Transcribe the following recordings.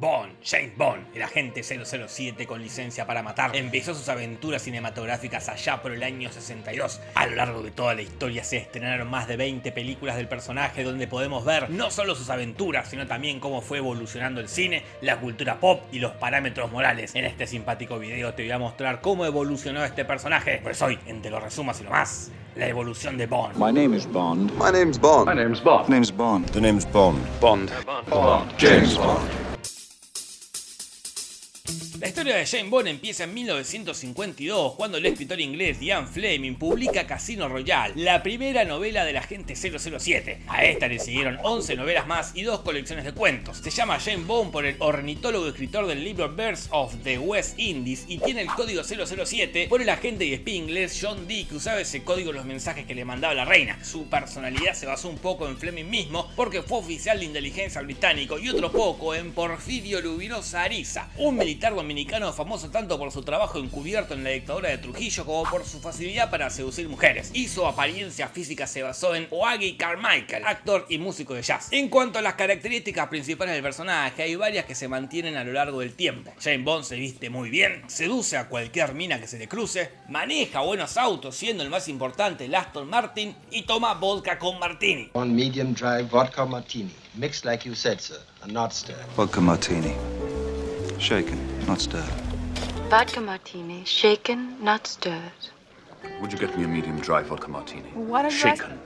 Bond, James Bond, el agente 007 con licencia para matar, empezó sus aventuras cinematográficas allá por el año 62. A lo largo de toda la historia se estrenaron más de 20 películas del personaje donde podemos ver no solo sus aventuras, sino también cómo fue evolucionando el cine, la cultura pop y los parámetros morales. En este simpático video te voy a mostrar cómo evolucionó este personaje, pues hoy, entre los resumos y lo más, la evolución de Bond. My name is Bond. My name's Bond. My name's Bond. Name's Bond. The name's Bond. Bond. Bond. James Bond. La historia de James Bond empieza en 1952, cuando el escritor inglés Ian Fleming publica Casino Royale, la primera novela del agente 007. A esta le siguieron 11 novelas más y dos colecciones de cuentos. Se llama James Bond por el ornitólogo escritor del libro Birds of the West Indies y tiene el código 007 por el agente y espía inglés John Dee que usaba ese código en los mensajes que le mandaba la reina. Su personalidad se basó un poco en Fleming mismo porque fue oficial de inteligencia británico y otro poco en Porfirio Lubinosa Ariza, un militar dominicano dominicano famoso tanto por su trabajo encubierto en la dictadura de Trujillo como por su facilidad para seducir mujeres. Y su apariencia física se basó en Oagi Carmichael, actor y músico de jazz. En cuanto a las características principales del personaje, hay varias que se mantienen a lo largo del tiempo. James Bond se viste muy bien, seduce a cualquier mina que se le cruce, maneja buenos autos siendo el más importante el Aston Martin y toma vodka con martini. One medium dry vodka martini, mixed like you said, sir, and not stirred. Vodka martini. Shaken, not stirred. Vodka martini, shaken, not stirred. Would you get me a medium dry vodka martini? What a Shaken,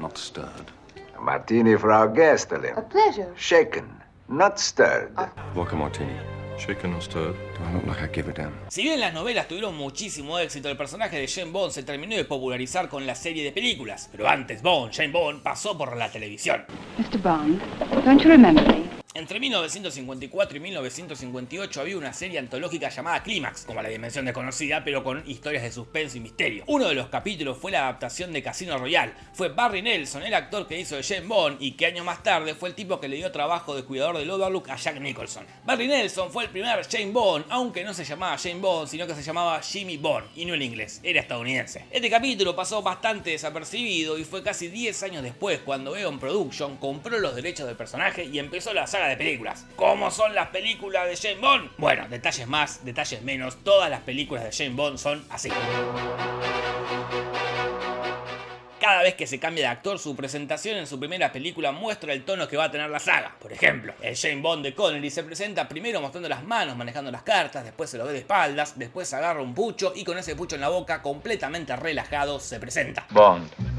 not stirred. A martini for our guest, Ellen. A pleasure. Shaken, not stirred. Vodka martini. Shaken or stirred? Do I look like I give a damn? Si bien las novelas tuvieron muchísimo éxito, el personaje de James Bond se terminó de popularizar con la serie de películas. Pero antes Bond, James Bond, pasó por la televisión. Mr. Bond, don't you remember me? Entre 1954 y 1958 había una serie antológica llamada Clímax, como la dimensión desconocida, pero con historias de suspenso y misterio. Uno de los capítulos fue la adaptación de Casino Royale. Fue Barry Nelson, el actor que hizo de James Bond y que años más tarde fue el tipo que le dio trabajo de cuidador del Overlook a Jack Nicholson. Barry Nelson fue el primer James Bond, aunque no se llamaba James Bond, sino que se llamaba Jimmy Bond, y no en inglés, era estadounidense. Este capítulo pasó bastante desapercibido y fue casi 10 años después cuando Eon Production compró los derechos del personaje y empezó la saga de películas. ¿Cómo son las películas de James Bond? Bueno, detalles más, detalles menos, todas las películas de James Bond son así. Cada vez que se cambia de actor, su presentación en su primera película muestra el tono que va a tener la saga. Por ejemplo, el James Bond de Connery se presenta primero mostrando las manos, manejando las cartas, después se lo ve de espaldas, después agarra un pucho y con ese pucho en la boca, completamente relajado, se presenta. Bond.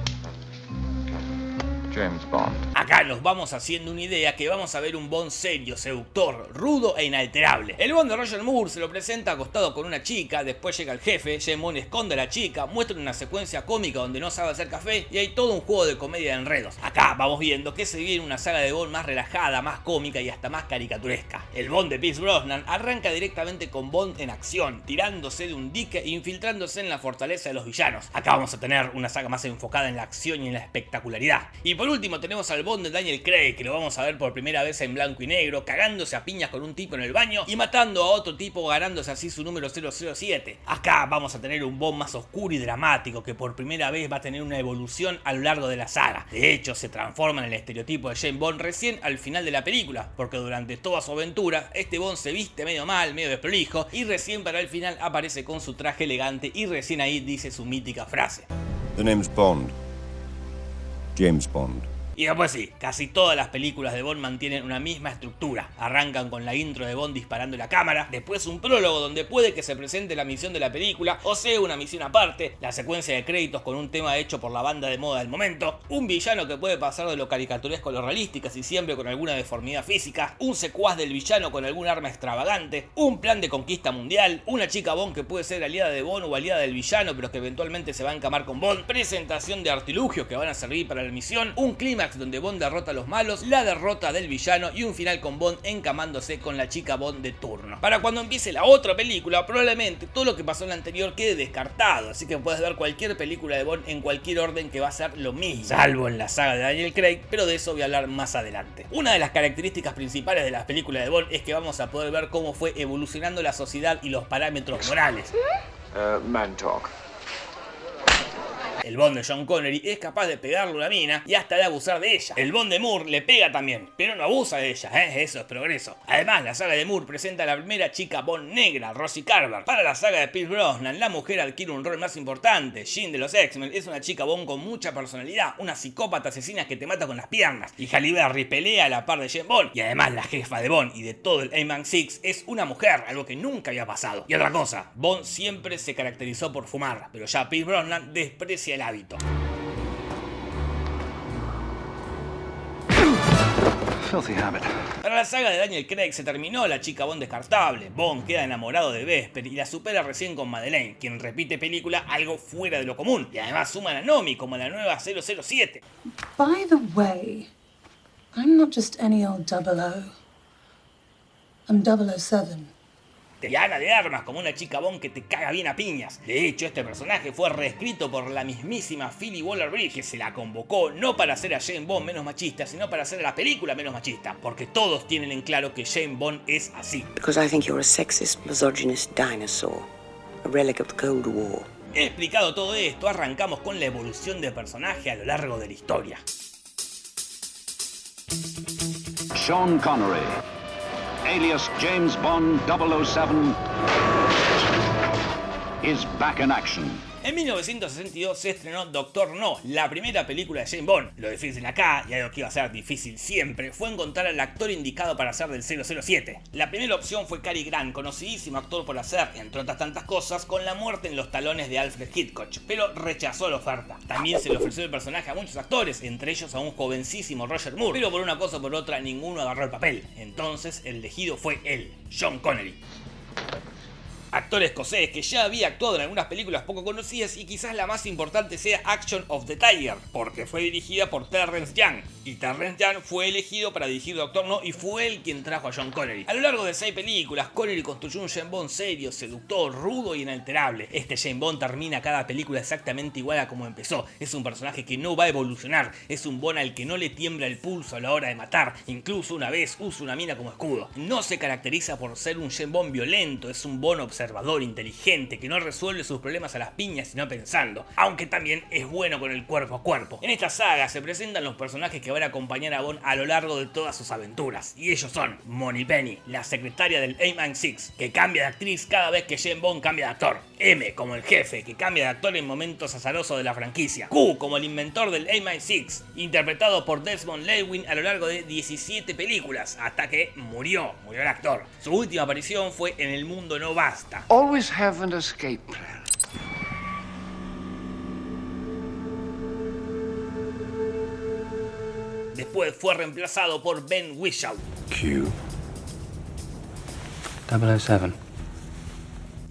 James Bond. Acá nos vamos haciendo una idea que vamos a ver un Bond serio, seductor, rudo e inalterable. El Bond de Roger Moore se lo presenta acostado con una chica, después llega el jefe, James esconde a la chica, muestra una secuencia cómica donde no sabe hacer café y hay todo un juego de comedia de enredos. Acá vamos viendo que se viene una saga de Bond más relajada, más cómica y hasta más caricaturesca. El Bond de Pierce Brosnan arranca directamente con Bond en acción, tirándose de un dique e infiltrándose en la fortaleza de los villanos. Acá vamos a tener una saga más enfocada en la acción y en la espectacularidad. Último tenemos al Bond de Daniel Craig, que lo vamos a ver por primera vez en blanco y negro, cagándose a piñas con un tipo en el baño y matando a otro tipo ganándose así su número 007. Acá vamos a tener un Bond más oscuro y dramático, que por primera vez va a tener una evolución a lo largo de la saga. De hecho, se transforma en el estereotipo de James Bond recién al final de la película, porque durante toda su aventura, este Bond se viste medio mal, medio desprolijo, y recién para el final aparece con su traje elegante y recién ahí dice su mítica frase. The name's Bond. James Bond. Y después sí, casi todas las películas de Bond mantienen una misma estructura. Arrancan con la intro de Bond disparando la cámara, después un prólogo donde puede que se presente la misión de la película, o sea una misión aparte, la secuencia de créditos con un tema hecho por la banda de moda del momento, un villano que puede pasar de lo caricaturesco a lo realística y siempre con alguna deformidad física, un secuaz del villano con algún arma extravagante, un plan de conquista mundial, una chica Bond que puede ser aliada de Bond o aliada del villano pero que eventualmente se va a encamar con Bond, presentación de artilugios que van a servir para la misión, un clima donde Bond derrota a los malos, la derrota del villano y un final con Bond encamándose con la chica Bond de turno. Para cuando empiece la otra película, probablemente todo lo que pasó en la anterior quede descartado, así que puedes ver cualquier película de Bond en cualquier orden que va a ser lo mismo, salvo en la saga de Daniel Craig, pero de eso voy a hablar más adelante. Una de las características principales de las películas de Bond es que vamos a poder ver cómo fue evolucionando la sociedad y los parámetros morales. Uh, man talk. El Bond de John Connery es capaz de pegarle una mina y hasta de abusar de ella. El Bond de Moore le pega también, pero no abusa de ella, ¿eh? eso es progreso. Además, la saga de Moore presenta a la primera chica Bond negra, Rosie Carver. Para la saga de Pierce Brosnan, la mujer adquiere un rol más importante. Jean de los X-Men es una chica Bond con mucha personalidad, una psicópata asesina que te mata con las piernas. Y Halle pelea a la par de Jane Bond. Y además la jefa de Bond y de todo el A-Man 6 es una mujer, algo que nunca había pasado. Y otra cosa, Bond siempre se caracterizó por fumar, pero ya Pierce Brosnan desprecia el hábito. Filthy habit. Para la saga de Daniel Craig se terminó la chica Bond descartable. Bond queda enamorado de Vesper y la supera recién con Madeleine, quien repite película algo fuera de lo común. Y además suman a Nomi como la nueva 007. By the way, I'm not just any old double O. I'm 007. Y Ana de Armas como una chica Bond que te caga bien a piñas. De hecho, este personaje fue reescrito por la mismísima Philly Waller-Bridge, que se la convocó no para hacer a Jane Bond menos machista, sino para hacer a la película menos machista. Porque todos tienen en claro que Jane Bond es así. Because I think you're a sexist, misogynist dinosaur. A relic of the Cold War. Explicado todo esto, arrancamos con la evolución del personaje a lo largo de la historia. Sean Connery, alias James Bond 007, is back in action. En 1962 se estrenó Doctor No, la primera película de James Bond. Lo difícil acá, y algo que iba a ser difícil siempre, fue encontrar al actor indicado para hacer del 007. La primera opción fue Cary Grant, conocidísimo actor por hacer, entre otras tantas cosas, con la muerte en los talones de Alfred Hitchcock, pero rechazó la oferta. También se le ofreció el personaje a muchos actores, entre ellos a un jovencísimo Roger Moore, pero por una cosa o por otra ninguno agarró el papel. Entonces el elegido fue él, John Connery actor escocés que ya había actuado en algunas películas poco conocidas y quizás la más importante sea Action of the Tiger, porque fue dirigida por Terrence Young, y Terrence Young fue elegido para dirigir Doctor No y fue él quien trajo a John Connery. A lo largo de seis películas, Connery construyó un James Bond serio, seductor, rudo y inalterable. Este James Bond termina cada película exactamente igual a como empezó. Es un personaje que no va a evolucionar, es un Bond al que no le tiembla el pulso a la hora de matar, incluso una vez usa una mina como escudo. No se caracteriza por ser un James Bond violento, es un Bond observador observador, inteligente, que no resuelve sus problemas a las piñas sino pensando, aunque también es bueno con el cuerpo a cuerpo. En esta saga se presentan los personajes que van a acompañar a Bond a lo largo de todas sus aventuras, y ellos son Money Penny, la secretaria del A-Man 6, que cambia de actriz cada vez que Jane Bond cambia de actor, M como el jefe, que cambia de actor en momentos azarosos de la franquicia, Q como el inventor del A-Man 6, interpretado por Desmond Lewin a lo largo de 17 películas, hasta que murió, murió el actor. Su última aparición fue en El Mundo No Basta, Always have an escape plan. Después fue reemplazado por Ben Whishaw. Q. 007.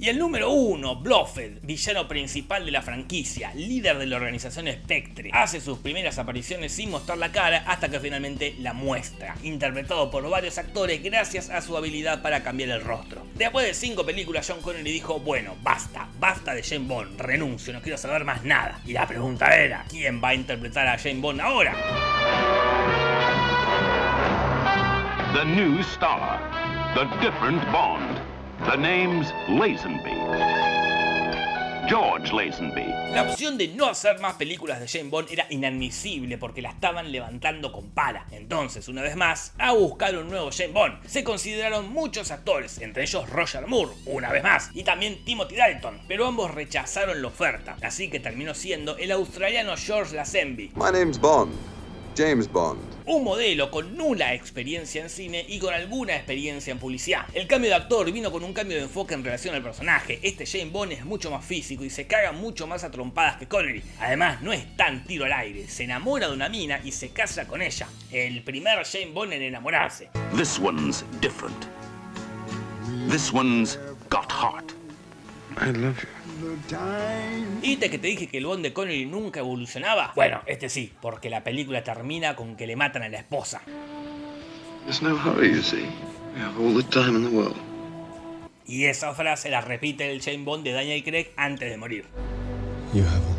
Y el número 1, Blofeld, villano principal de la franquicia, líder de la organización Spectre, hace sus primeras apariciones sin mostrar la cara hasta que finalmente la muestra, interpretado por varios actores gracias a su habilidad para cambiar el rostro. Después de 5 películas, John Connery dijo, bueno, basta, basta de Jane Bond, renuncio, no quiero saber más nada. Y la pregunta era, ¿quién va a interpretar a Jane Bond ahora? The new star, the different Bond. The name's Lazenby. George Lazenby. La opción de no hacer más películas de Jane Bond era inadmisible porque la estaban levantando con pala. Entonces, una vez más, a buscar un nuevo Jane Bond. Se consideraron muchos actores, entre ellos Roger Moore, una vez más, y también Timothy Dalton, pero ambos rechazaron la oferta, así que terminó siendo el australiano George Lazenby. My name's Bond. James Bond. Un modelo con nula experiencia en cine y con alguna experiencia en publicidad. El cambio de actor vino con un cambio de enfoque en relación al personaje. Este Jane Bond es mucho más físico y se caga mucho más a trompadas que Connery. Además, no es tan tiro al aire. Se enamora de una mina y se casa con ella. El primer Jane Bond en enamorarse. This one's different. This one's got heart. I love you. ¿Y te que te dije que el Bond de Connery nunca evolucionaba? Bueno, este sí, porque la película termina con que le matan a la esposa. Y esa frase la repite el Jane Bond de Daniel Craig antes de morir. You have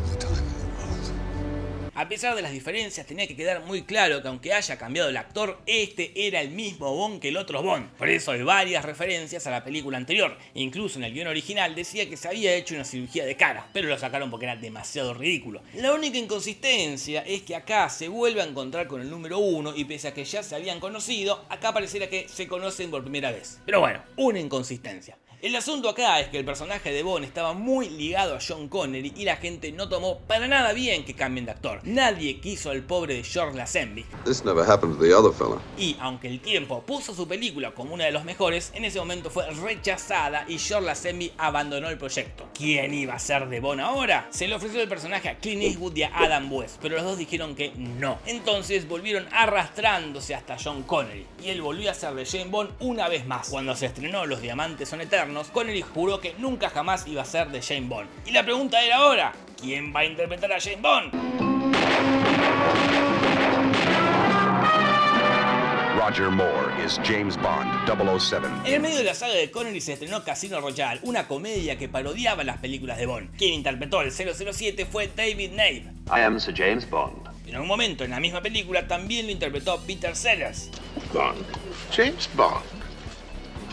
A pesar de las diferencias, tenía que quedar muy claro que aunque haya cambiado el actor, este era el mismo Bond que el otro Bond. Por eso hay varias referencias a la película anterior. Incluso en el guion original decía que se había hecho una cirugía de cara, pero lo sacaron porque era demasiado ridículo. La única inconsistencia es que acá se vuelve a encontrar con el número 1 y pese a que ya se habían conocido, acá pareciera que se conocen por primera vez. Pero bueno, una inconsistencia. El asunto acá es que el personaje de Bond estaba muy ligado a John Connery y la gente no tomó para nada bien que cambien de actor. Nadie quiso al pobre de George Lazenby. This never happened to the other fella. Y aunque el tiempo puso su película como una de los mejores, en ese momento fue rechazada y George Lazenby abandonó el proyecto. ¿Quién iba a ser de Bond ahora? Se le ofreció el personaje a Clint Eastwood y a Adam West, pero los dos dijeron que no. Entonces volvieron arrastrándose hasta John Connery y él volvió a ser de Jane Bond una vez más. Cuando se estrenó Los Diamantes son Eternos, Connery juró que nunca jamás iba a ser de Jane Bond. Y la pregunta era ahora, ¿quién va a interpretar a Jane Bond? Roger Moore is James Bond 007. En el medio de la saga de Connery se estrenó Casino Royale, una comedia que parodiaba las películas de Bond. Quien interpretó al 007 fue David Nave. I am Sir James Bond. En un momento en la misma película también lo interpretó Peter Sellers. Bond. James Bond.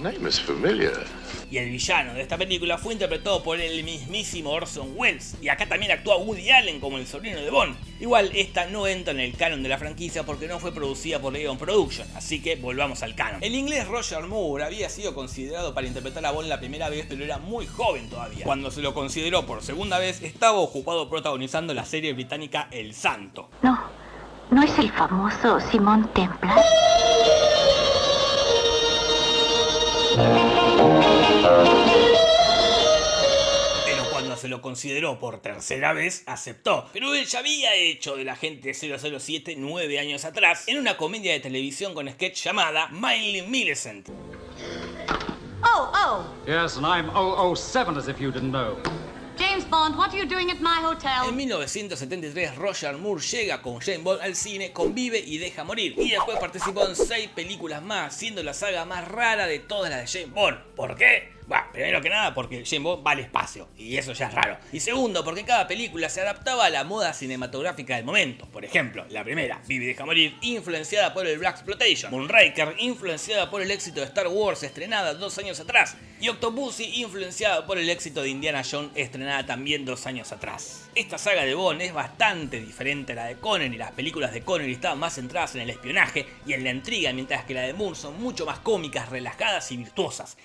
Name is familiar. Y el villano de esta película fue interpretado por el mismísimo Orson Welles. Y acá también actúa Woody Allen como el sobrino de Bond. Igual esta no entra en el canon de la franquicia porque no fue producida por Eon Production, así que volvamos al canon. El inglés Roger Moore había sido considerado para interpretar a Bond la primera vez, pero era muy joven todavía. Cuando se lo consideró por segunda vez, estaba ocupado protagonizando la serie británica El Santo. No, no es el famoso Simón Templar. Lo consideró por tercera vez, aceptó. Pero él ya había hecho del agente 007 nueve años atrás en una comedia de televisión con sketch llamada Miley Millicent. Oh, oh. Yes, and I'm 007 as if you didn't know. James Bond, what are you doing at my hotel? En 1973, Roger Moore llega con Jane Bond al cine, convive y deja morir. Y después participó en seis películas más, siendo la saga más rara de todas las de Jane Bond. ¿Por qué? Primero que nada porque Bond va al espacio, y eso ya es raro. Y segundo, porque cada película se adaptaba a la moda cinematográfica del momento. Por ejemplo, la primera, Vive y deja morir, influenciada por el Black Exploitation. Moonraker, influenciada por el éxito de Star Wars, estrenada dos años atrás. Y Octopussy, influenciada por el éxito de Indiana Jones, estrenada también dos años atrás. Esta saga de Bond es bastante diferente a la de Connery. Las películas de Connery estaban más centradas en el espionaje y en la intriga, mientras que la de Moore son mucho más cómicas, relajadas y virtuosas.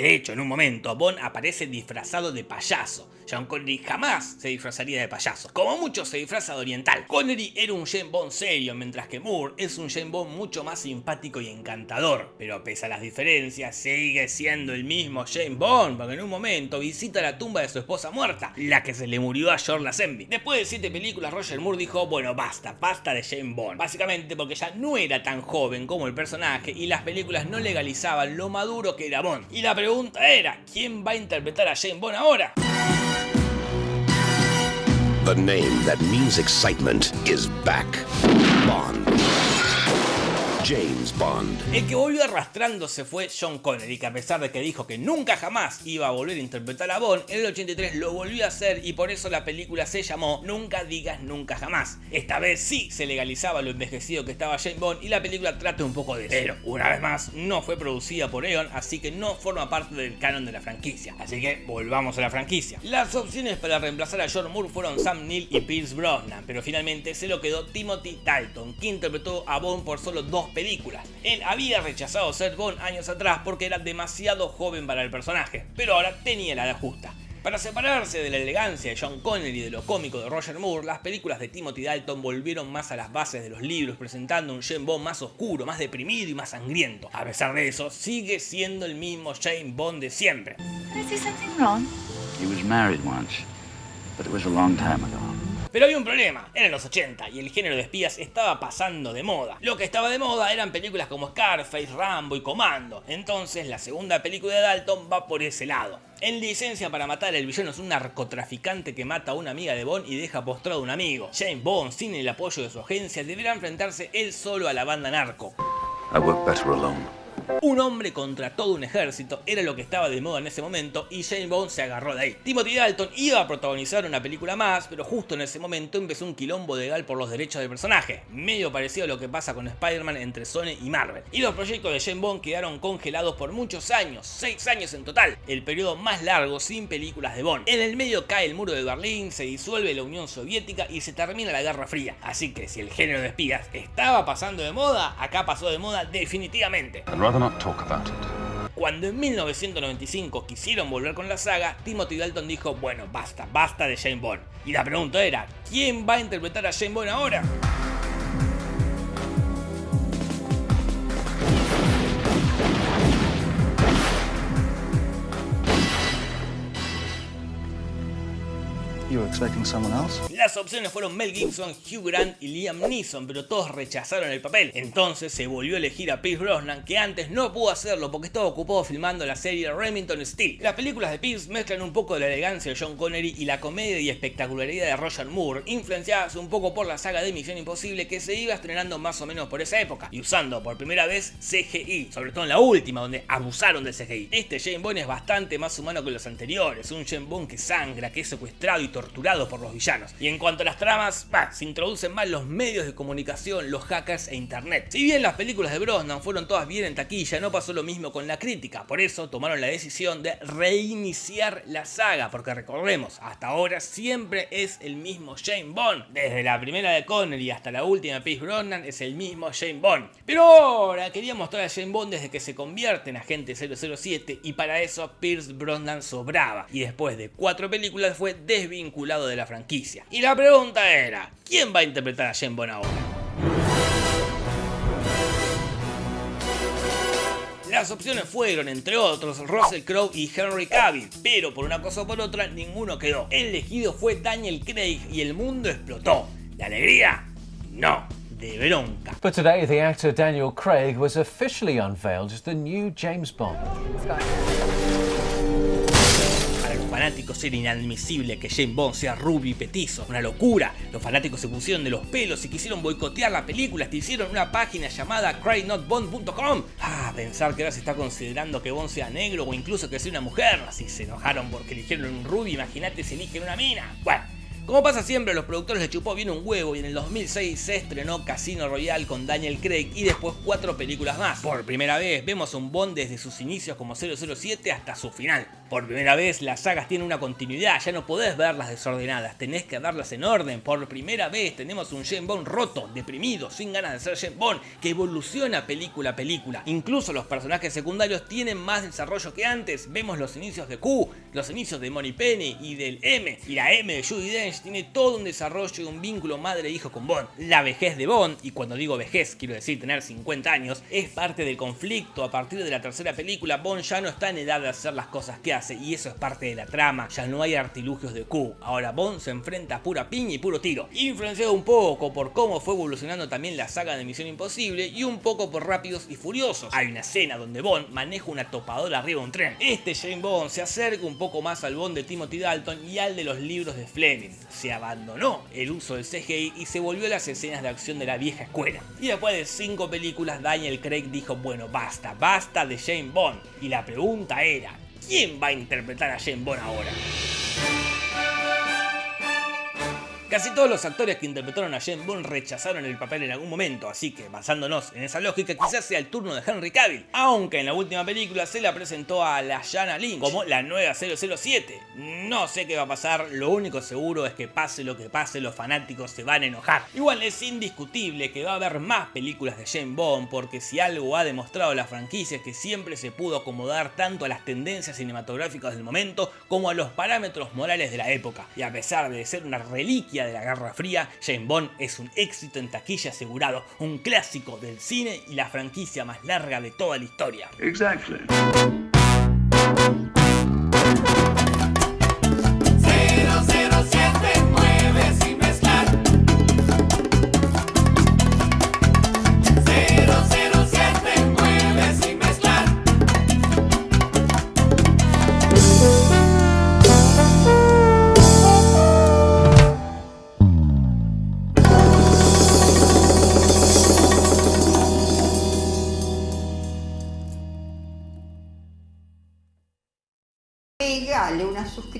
De hecho, en un momento, Bond aparece disfrazado de payaso. John Connery jamás se disfrazaría de payaso. Como mucho se disfraza de oriental. Connery era un James Bond serio, mientras que Moore es un James Bond mucho más simpático y encantador. Pero pese a las diferencias, sigue siendo el mismo James Bond, porque en un momento visita la tumba de su esposa muerta, la que se le murió a George Lazenby. Después de siete películas, Roger Moore dijo, bueno, basta, basta de James Bond. Básicamente porque ya no era tan joven como el personaje y las películas no legalizaban lo maduro que era Bond. Y la era, ¿quién va a interpretar a James Bond ahora? The name that means excitement is back. Bond. James Bond. El que volvió arrastrándose fue John Connery, que a pesar de que dijo que nunca jamás iba a volver a interpretar a Bond, en el 83 lo volvió a hacer y por eso la película se llamó Nunca digas nunca jamás. Esta vez sí se legalizaba lo envejecido que estaba James Bond y la película trata un poco de eso. Pero, una vez más, no fue producida por Eon, así que no forma parte del canon de la franquicia. Así que volvamos a la franquicia. Las opciones para reemplazar a John Moore fueron Sam Neill y Pierce Brosnan, pero finalmente se lo quedó Timothy Dalton, que interpretó a Bond por solo dos películas. Él había rechazado ser Bond años atrás porque era demasiado joven para el personaje, pero ahora tenía la edad justa. Para separarse de la elegancia de John Connery y de lo cómico de Roger Moore, las películas de Timothy Dalton volvieron más a las bases de los libros, presentando un James Bond más oscuro, más deprimido y más sangriento. A pesar de eso, sigue siendo el mismo James Bond de siempre. He was married once, but it was a long time ago. Pero había un problema, eran los 80 y el género de espías estaba pasando de moda. Lo que estaba de moda eran películas como Scarface, Rambo y Comando. Entonces la segunda película de Dalton va por ese lado. En licencia para matar, el villano es un narcotraficante que mata a una amiga de Bond y deja postrado a un amigo. James Bond, sin el apoyo de su agencia, deberá enfrentarse él solo a la banda narco. I work alone. Un hombre contra todo un ejército era lo que estaba de moda en ese momento y Jane Bond se agarró de ahí. Timothy Dalton iba a protagonizar una película más, pero justo en ese momento empezó un quilombo legal por los derechos del personaje, medio parecido a lo que pasa con Spider-Man entre Sony y Marvel. Y los proyectos de Jane Bond quedaron congelados por muchos años, 6 años en total, el periodo más largo sin películas de Bond. En el medio cae el muro de Berlín, se disuelve la Unión Soviética y se termina la Guerra Fría. Así que si el género de espías estaba pasando de moda, acá pasó de moda definitivamente. Cuando en 1995 quisieron volver con la saga, Timothy Dalton dijo, bueno, basta, basta de Jane Bond. Y la pregunta era, ¿quién va a interpretar a Jane Bond ahora? Las opciones fueron Mel Gibson, Hugh Grant y Liam Neeson, pero todos rechazaron el papel. Entonces se volvió a elegir a Pierce Brosnan, que antes no pudo hacerlo porque estaba ocupado filmando la serie Remington Steel. Las películas de Pierce mezclan un poco de la elegancia de John Connery y la comedia y espectacularidad de Roger Moore, influenciadas un poco por la saga de Misión Imposible que se iba estrenando más o menos por esa época, y usando por primera vez CGI, sobre todo en la última, donde abusaron de CGI. Este Jane Bond es bastante más humano que los anteriores, un Jane Bond que sangra, que es secuestrado y torturado por los villanos. Y en cuanto a las tramas, se introducen más los medios de comunicación, los hackers e internet. Si bien las películas de Brosnan fueron todas bien en taquilla, no pasó lo mismo con la crítica. Por eso tomaron la decisión de reiniciar la saga, porque recordemos, hasta ahora siempre es el mismo Jane Bond. Desde la primera de Connery hasta la última de Pierce Brosnan es el mismo Jane Bond. Pero ahora quería mostrar a Jane Bond desde que se convierte en agente 007 y para eso Pierce Brosnan sobraba. Y después de cuatro películas fue desvinculado de la franquicia. Y la pregunta era, ¿quién va a interpretar a Jane Bond ahora? Las opciones fueron, entre otros, Russell Crowe y Henry Cavill, pero por una cosa o por otra, ninguno quedó. El elegido fue Daniel Craig y el mundo explotó. ¿De alegría? No, de bronca. But today, the actor Daniel Craig was officially unveiled as the new James Bond. Fanáticos era inadmisible que James Bond sea rubio y petizo, una locura. Los fanáticos se pusieron de los pelos y quisieron boicotear la película, hasta hicieron una página llamada crynotbond.com. Ah, pensar que ahora se está considerando que Bond sea negro o incluso que sea una mujer. Si se enojaron porque eligieron un rubio, imagínate si eligen una mina. Bueno. Como pasa siempre, los productores les chupó bien un huevo y en el 2006 se estrenó Casino Royale con Daniel Craig y después cuatro películas más. Por primera vez vemos a un Bond desde sus inicios como 007 hasta su final. Por primera vez las sagas tienen una continuidad, ya no podés verlas desordenadas, tenés que verlas en orden. Por primera vez tenemos un James Bond roto, deprimido, sin ganas de ser James Bond, que evoluciona película a película. Incluso los personajes secundarios tienen más desarrollo que antes. Vemos los inicios de Q, los inicios de Moneypenny y del M. Y la M de Judy Dench tiene todo un desarrollo y un vínculo madre-hijo con Bond. La vejez de Bond, y cuando digo vejez quiero decir tener 50 años, es parte del conflicto. A partir de la tercera película, Bond ya no está en edad de hacer las cosas que hace, y eso es parte de la trama. Ya no hay artilugios de Q. Ahora Bond se enfrenta a pura piña y puro tiro. Influenciado un poco por cómo fue evolucionando también la saga de Misión Imposible y un poco por Rápidos y Furiosos. Hay una escena donde Bond maneja una topadora arriba de un tren. Este James Bond se acerca un poco más al Bond de Timothy Dalton y al de los libros de Fleming. Se abandonó el uso del CGI y se volvió a las escenas de acción de la vieja escuela. Y después de cinco películas, Daniel Craig dijo, bueno, basta, basta de James Bond. Y la pregunta era, ¿quién va a interpretar a James Bond ahora? Casi todos los actores que interpretaron a James Bond rechazaron el papel en algún momento, así que basándonos en esa lógica quizás sea el turno de Henry Cavill, aunque en la última película se la presentó a la Jana Lynch como la nueva 007. No sé qué va a pasar, lo único seguro es que pase lo que pase los fanáticos se van a enojar. Igual es indiscutible que va a haber más películas de James Bond porque si algo ha demostrado la franquicia es que siempre se pudo acomodar tanto a las tendencias cinematográficas del momento como a los parámetros morales de la época. Y a pesar de ser una reliquia de la Guerra Fría, James Bond es un éxito en taquilla asegurado, un clásico del cine y la franquicia más larga de toda la historia.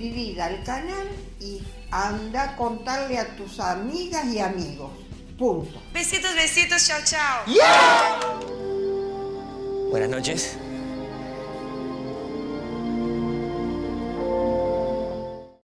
Suscribir al canal y anda a contarle a tus amigas y amigos. Punto. Besitos, besitos, chao, chao. Buenas noches.